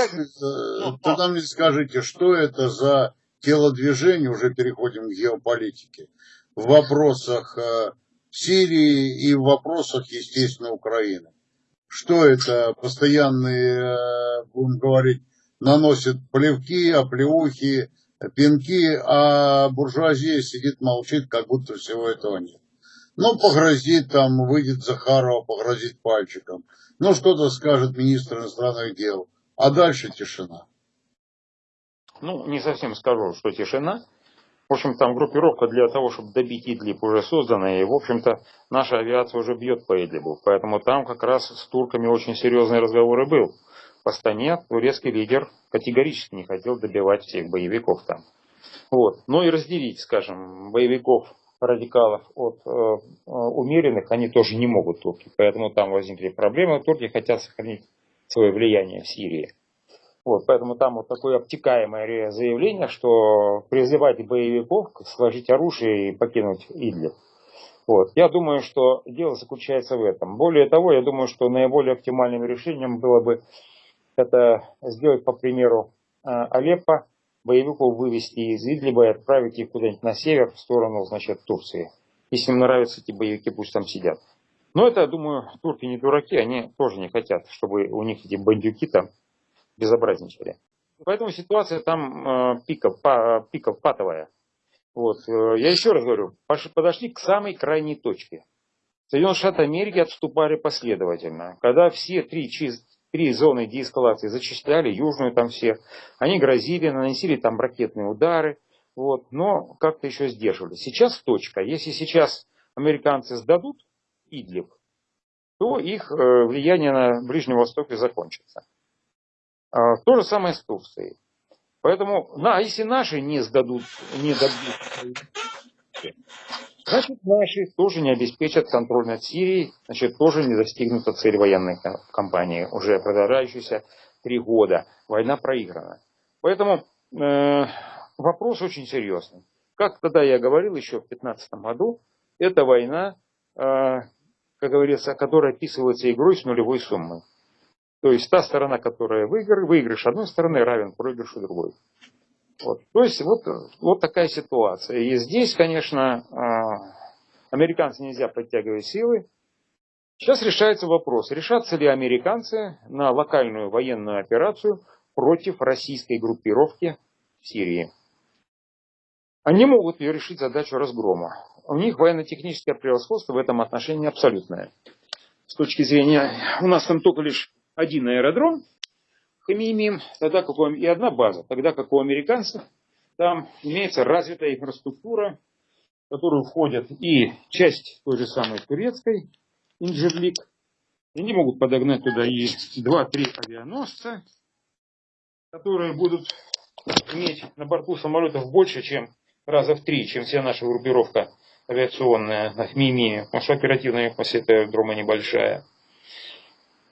тогда мне скажите, что это за телодвижение, уже переходим к геополитике, в вопросах э, Сирии и в вопросах, естественно, Украины. Что это постоянные, э, будем говорить, наносят плевки, оплеухи, пинки, а буржуазия сидит, молчит, как будто всего этого нет. Ну, погрозит там, выйдет Захарова, погрозит пальчиком. Ну, что-то скажет министр иностранных дел. А дальше тишина. Ну, не совсем скажу, что тишина. В общем, там группировка для того, чтобы добить Идлиб уже создана, и, в общем-то, наша авиация уже бьет по Идлибу. Поэтому там как раз с турками очень серьезные разговоры был. В Астане турецкий лидер категорически не хотел добивать всех боевиков там. Вот. Но и разделить, скажем, боевиков радикалов от э, э, умеренных они тоже не могут турки. Поэтому там возникли проблемы. Турки хотят сохранить свое влияние в Сирии. Вот, поэтому там вот такое обтекаемое заявление, что призывать боевиков сложить оружие и покинуть Идлиб. Вот. Я думаю, что дело заключается в этом. Более того, я думаю, что наиболее оптимальным решением было бы это сделать по примеру э, Алеппо, боевиков вывести из Идлиба и отправить их куда-нибудь на север, в сторону, значит, Турции. Если им нравятся эти боевики, пусть там сидят. Но это, думаю, турки не дураки, они тоже не хотят, чтобы у них эти бандюки там безобразничали. Поэтому ситуация там э, пиков, па, пиков патовая. Вот. Э, я еще раз говорю, подошли к самой крайней точке. Соединенные Штаты Америки отступали последовательно. Когда все три, три зоны деэскалации зачисляли, южную там все, они грозили, наносили там ракетные удары, вот, но как-то еще сдерживали. Сейчас точка. Если сейчас американцы сдадут Идлиб, то их э, влияние на Ближнем Востоке закончится. А, то же самое с Турцией. Поэтому, на, если наши не сдадут, не дадут, значит наши тоже не обеспечат контроль над Сирией, значит тоже не достигнута цель военной кампании, уже продолжающейся три года. Война проиграна. Поэтому э, вопрос очень серьезный. Как тогда я говорил еще в 2015 году, это война, э, как говорится, которая описывается игрой с нулевой суммой. То есть та сторона, которая выигрыш, выигрыш одной стороны равен проигрышу другой. Вот. То есть вот, вот такая ситуация. И здесь, конечно, э, американцы нельзя подтягивать силы. Сейчас решается вопрос, решатся ли американцы на локальную военную операцию против российской группировки в Сирии. Они могут решить задачу разгрома. У них военно-техническое превосходство в этом отношении абсолютное. С точки зрения, у нас там только лишь один аэродром, Хамимим, тогда как у, и одна база, тогда как у американцев. Там имеется развитая инфраструктура, в которую входят и часть той же самой турецкой, Инжирлик, они могут подогнать туда и 2-3 авианосца, которые будут иметь на борту самолетов больше, чем раза в три, чем вся наша группировка авиационная на МИМИ, потому что оперативная мощь аэродрома небольшая.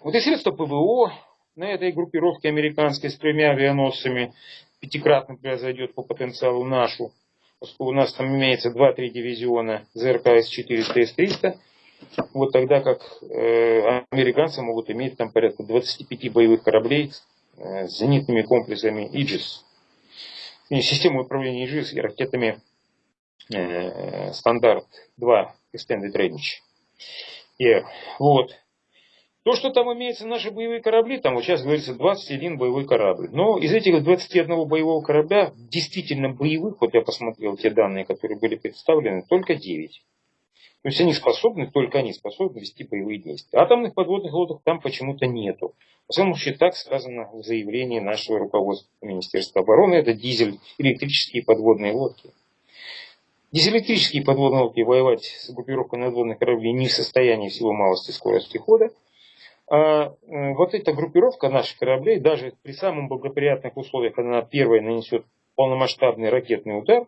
Вот и средства ПВО на этой группировке американской с тремя авианосцами пятикратно превзойдет по потенциалу нашу, поскольку у нас там имеется 2-3 дивизиона ЗРК С-400 и С-300, вот тогда как э, американцы могут иметь там порядка 25 боевых кораблей э, с зенитными комплексами Иджис систему управления ИЖИС и ракетами э, стандарт 2 Extended Range. И, вот. То, что там имеются наши боевые корабли, там вот сейчас говорится 21 боевой корабль. Но из этих 21 боевого корабля, действительно боевых, вот я посмотрел те данные, которые были представлены, только 9. То есть они способны, только они способны вести боевые действия. Атомных подводных лодок там почему-то нету. Во всяком случае, так сказано в заявлении нашего руководства Министерства обороны. Это дизель, электрические подводные лодки. Дизель-электрические подводные лодки воевать с группировкой надводных кораблей не в состоянии всего малости скорости хода. А вот эта группировка наших кораблей, даже при самых благоприятных условиях, она первая нанесет полномасштабный ракетный удар,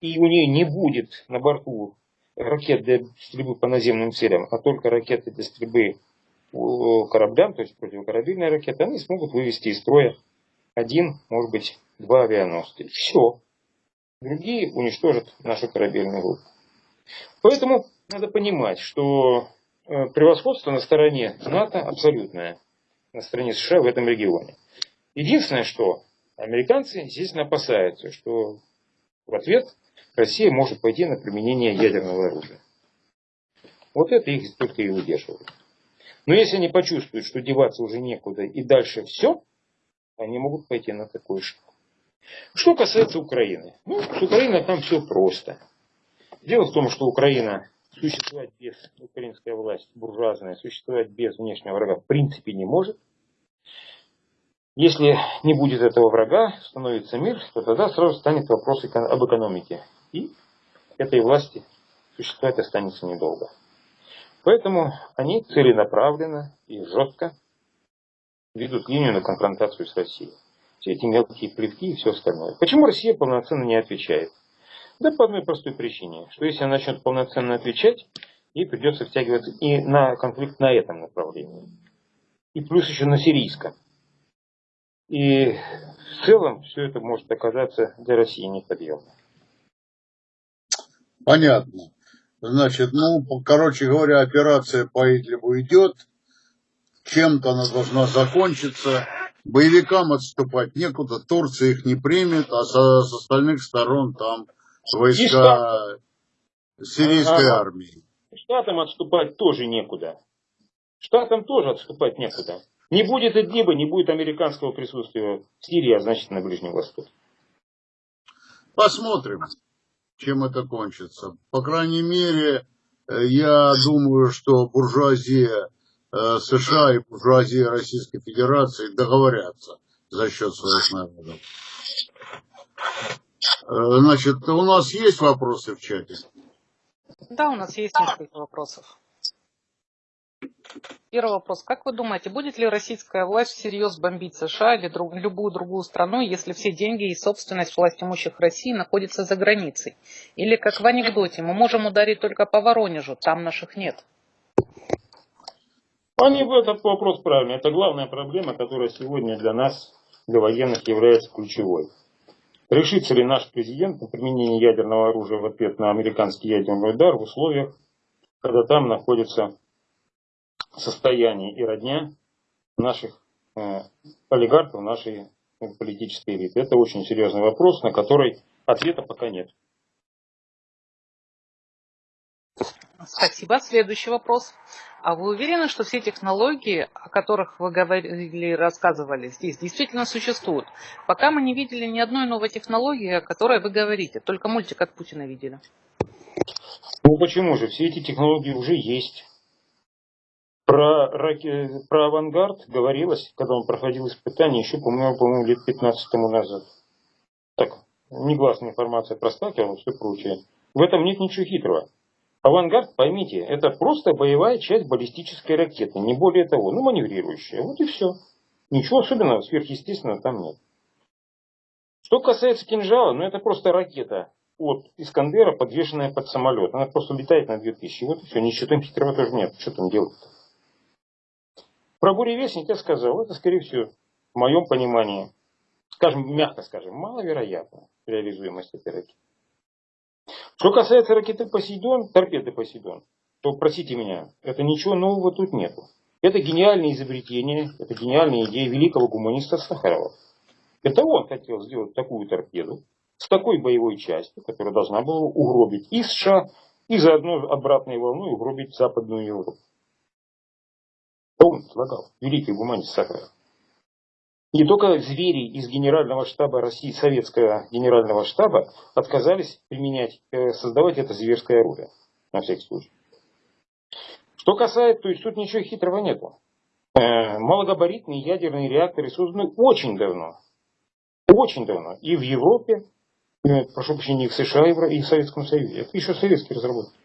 и у нее не будет на борту ракет для стрельбы по наземным целям, а только ракеты для стрельбы кораблям, то есть противокорабельные ракеты, они смогут вывести из строя один, может быть, два авианосца. Все. Другие уничтожат нашу корабельную группу. Поэтому надо понимать, что превосходство на стороне НАТО абсолютное, на стороне США в этом регионе. Единственное, что американцы, естественно, опасаются, что в ответ Россия может пойти на применение ядерного оружия. Вот это их только и удерживает. Но если они почувствуют, что деваться уже некуда и дальше все, они могут пойти на такой шаг. Что касается Украины. Ну, с Украиной там все просто. Дело в том, что Украина существовать без, украинская власть буржуазная, существовать без внешнего врага в принципе не может. Если не будет этого врага, становится мир, то тогда сразу станет вопрос об экономике. И этой власти существовать останется недолго. Поэтому они целенаправленно и жестко ведут линию на конфронтацию с Россией. Все эти мелкие плевки и все остальное. Почему Россия полноценно не отвечает? Да по одной простой причине, что если она начнет полноценно отвечать, ей придется втягиваться и на конфликт на этом направлении. И плюс еще на сирийском. И в целом все это может оказаться для России неподъемно. Понятно. Значит, ну, короче говоря, операция по Идлибу идет. Чем-то она должна закончиться. Боевикам отступать некуда, Турция их не примет, а со, с остальных сторон там войска сирийской ага. армии. Штатам отступать тоже некуда. Штатам тоже отступать некуда. Не будет Идлиба, не будет американского присутствия в Сирии, а значит на Ближнем Востоке. Посмотрим. чем это кончится. По крайней мере, э, я думаю, что буржуазия э, США и буржуазия Российской Федерации договорятся за счет своих народов. Э, значит, у нас есть вопросы в чате? Да, у нас есть несколько вопросов. Первый вопрос. Как вы думаете, будет ли российская власть всерьез бомбить США или друг, любую другую страну, если все деньги и собственность власть имущих России находятся за границей? Или, как в анекдоте, мы можем ударить только по Воронежу, там наших нет? Они, этот вопрос правильный. Это главная проблема, которая сегодня для нас, для военных, является ключевой. Решится ли наш президент на применение ядерного оружия в ответ на американский ядерный удар в условиях, когда там находится состояние и родня наших э, олигархов, нашей политической элиты. Это очень серьезный вопрос, на который ответа пока нет. Спасибо. Следующий вопрос. А вы уверены, что все технологии, о которых вы говорили, рассказывали здесь, действительно существуют? Пока мы не видели ни одной новой технологии, о которой вы говорите. Только мультик от Путина видели. Ну почему же? Все эти технологии уже есть. Про, про авангард говорилось, когда он проходил испытания, еще, по-моему, по лет 15 тому назад. Так, негласная информация простакивала и все прочее. В этом нет ничего хитрого. Авангард, поймите, это просто боевая часть баллистической ракеты, не более того, ну маневрирующая. Вот и все. Ничего особенного, сверхъестественного там нет. Что касается кинжала, ну это просто ракета от Искандера, подвешенная под самолет. Она просто летает на 2000. Вот и все, ничего там хитрого тоже нет. Что там делать-то? Про буревестник я сказал, это скорее всего, в моем понимании, скажем, мягко скажем, маловероятно реализуемость этой ракеты. Что касается ракеты Посейдон, торпеды Посейдон, то, простите меня, это ничего нового тут нету. Это гениальное изобретение, это гениальная идея великого гуманиста Сахарова. Это он хотел сделать такую торпеду с такой боевой частью, которая должна была угробить и США, и заодно обратной волной угробить Западную Европу. Он предлагал, великий гуманист Сахаров. Не только звери из Генерального штаба России, советского Генерального штаба, отказались применять, э, создавать это зверское оружие, на всякий случай. Что касается, то есть тут ничего хитрого нету. Э, малогабаритные ядерные реакторы созданы очень давно. Очень давно. И в Европе, э, прошу прощения, и в США, и в Советском Союзе. Это еще советские разработки.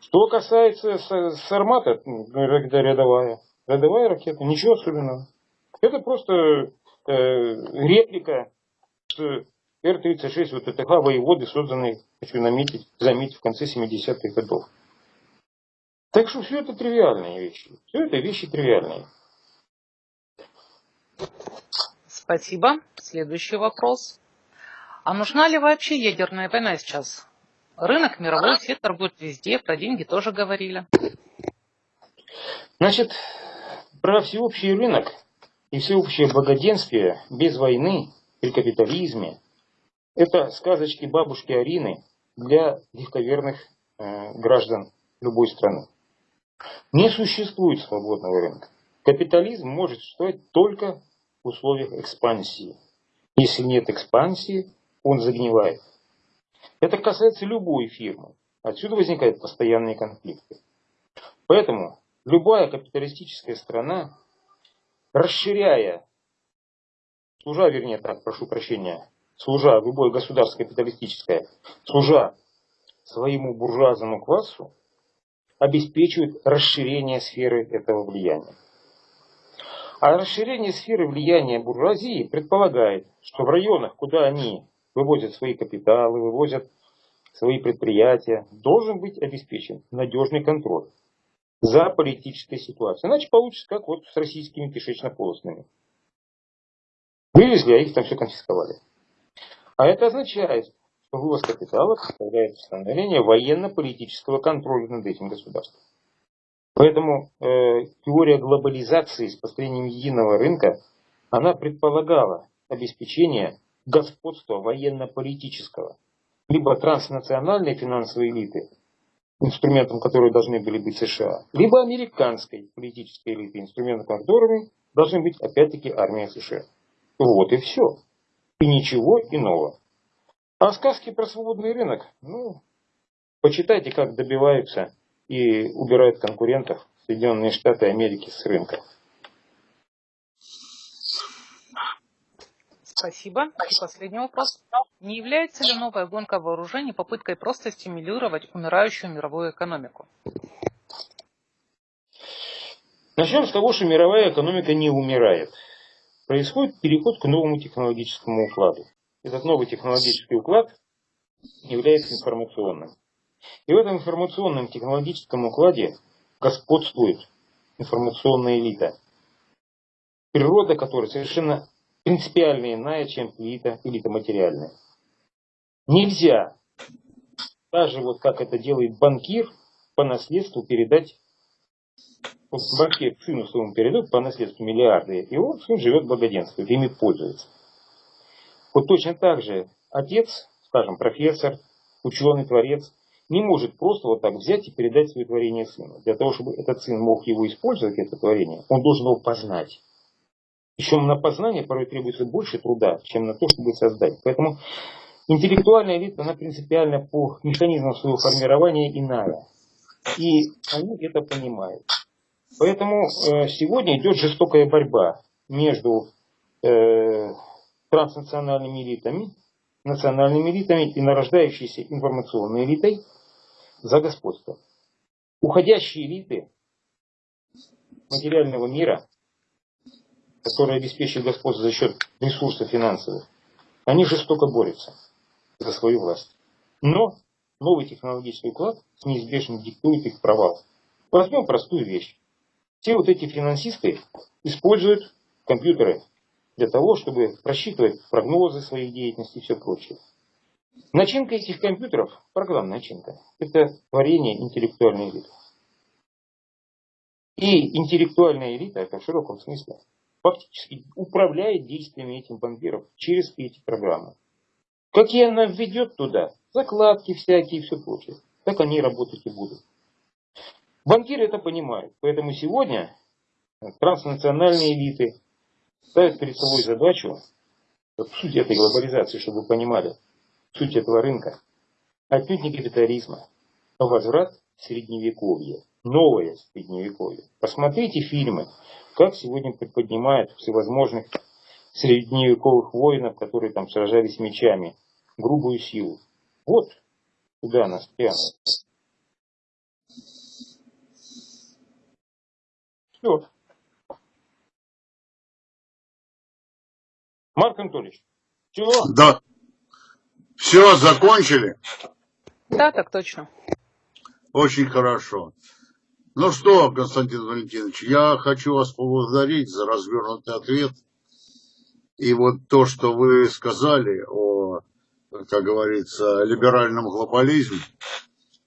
Что касается Сармата, ну, рядовая, рядовая ракета, ничего особенного. Это просто э, реплика Р-36 вот ТТХ воеводы, созданной, хочу наметить, заметить, в конце 70-х годов. Так что все это тривиальные вещи. Все это вещи тривиальные. Спасибо. Следующий вопрос. А нужна ли вообще ядерная война сейчас? Рынок мировой, все торгуют везде, про деньги тоже говорили. Значит, про всеобщий рынок и всеобщее благоденствие без войны при капитализме – это сказочки бабушки Арины для легковерных э, граждан любой страны. Не существует свободного рынка. Капитализм может существовать только в условиях экспансии. Если нет экспансии, он загнивает. Это касается любой фирмы. Отсюда возникают постоянные конфликты. Поэтому любая капиталистическая страна расширяя, служа, вернее так, прошу прощения, служа, любое государство капиталистическое, служа своему буржуазному классу, обеспечивает расширение сферы этого влияния. А расширение сферы влияния буржуазии предполагает, что в районах, куда они вывозят свои капиталы, вывозят свои предприятия, должен быть обеспечен надежный контроль за политической ситуацией. Иначе получится, как вот с российскими кишечно-полостными. Вывезли, а их там все конфисковали. А это означает, что вывоз капитала составляет становление военно-политического контроля над этим государством. Поэтому э, теория глобализации с построением единого рынка, она предполагала обеспечение господства военно-политического, либо транснациональной финансовой элиты, инструментом которой должны были быть США, либо американской политической элиты, инструментом которой должны быть опять-таки армия США. Вот и все. И ничего иного. А сказки про свободный рынок, ну, почитайте, как добиваются и убирают конкурентов Соединенные Штаты Америки с рынка. Спасибо. И последний вопрос. Не является ли новая гонка вооружений попыткой просто стимулировать умирающую мировую экономику? Начнем с того, что мировая экономика не умирает. Происходит переход к новому технологическому укладу. Этот новый технологический уклад является информационным. И в этом информационном технологическом укладе господствует информационная элита, природа которой совершенно принципиально иная, чем элита, элита материальная. Нельзя, даже вот как это делает банкир, по наследству передать, вот банкир сыну своему передает по наследству миллиарды, и он сын живет благоденствует, ими пользуется. Вот точно так же отец, скажем, профессор, ученый, творец, не может просто вот так взять и передать свое творение сыну. Для того, чтобы этот сын мог его использовать, это творение, он должен его познать. Причем на познание порой требуется больше труда, чем на то, чтобы создать. Поэтому интеллектуальная элита, она принципиально по механизмам своего формирования иная. И они это понимают. Поэтому э, сегодня идет жестокая борьба между э, транснациональными элитами, национальными элитами и нарождающейся информационной элитой за господство. Уходящие элиты материального мира которые обеспечивают господство за счет ресурсов финансовых, они жестоко борются за свою власть. Но новый технологический уклад неизбежно диктует их провал. Возьмем простую вещь. Все вот эти финансисты используют компьютеры для того, чтобы просчитывать прогнозы своей деятельности и все прочее. Начинка этих компьютеров, программная начинка, это творение интеллектуальной элиты. И интеллектуальная элита, это в широком смысле, фактически управляет действиями этих банкиров через эти программы. Какие она введет туда, закладки всякие и все прочее, так они работать и будут. Банкиры это понимают, поэтому сегодня транснациональные элиты ставят перед собой задачу, вот суть этой глобализации, чтобы вы понимали, суть этого рынка, отнюдь не капитализма, а возврат средневековья, новое средневековье. Посмотрите фильмы, как сегодня приподнимают всевозможных средневековых воинов, которые там сражались мечами, грубую силу. Вот куда нас тянут. Все. Марк Анатольевич, все? Да. Все, закончили? Да, так точно. Очень хорошо. Ну что, Константин Валентинович, я хочу вас поблагодарить за развернутый ответ. И вот то, что вы сказали о, как говорится, либеральном глобализме,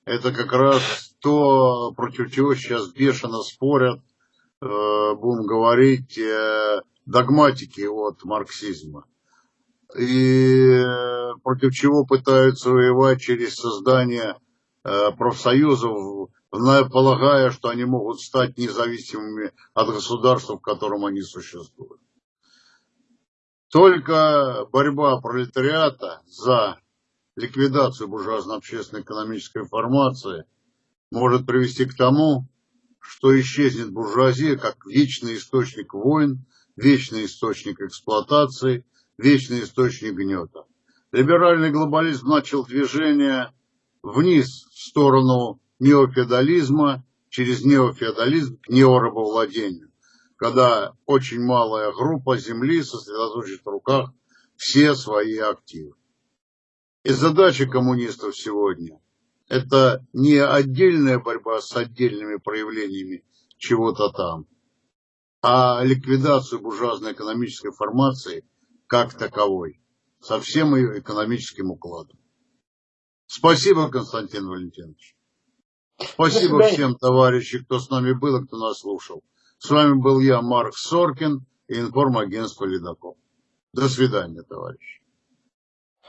это как раз то, против чего сейчас бешено спорят, э, будем говорить, э, догматики от марксизма. И э, против чего пытаются воевать через создание профсоюзов полагая, что они могут стать независимыми от государства, в котором они существуют. Только борьба пролетариата за ликвидацию буржуазно-общественной экономической формации может привести к тому, что исчезнет буржуазия как вечный источник войн, вечный источник эксплуатации, вечный источник гнета. Либеральный глобализм начал движение вниз в сторону неофеодализма через неофеодализм к неорабовладению, когда очень малая группа земли сосредоточит в руках все свои активы. И задача коммунистов сегодня – это не отдельная борьба с отдельными проявлениями чего-то там, а ликвидацию буржуазной экономической формации как таковой, со всем ее экономическим укладом. Спасибо, Константин Валентинович. Спасибо всем, товарищи, кто с нами был и кто нас слушал. С вами был я, Марк Соркин и информагентство «Ледокол». До свидания, товарищи.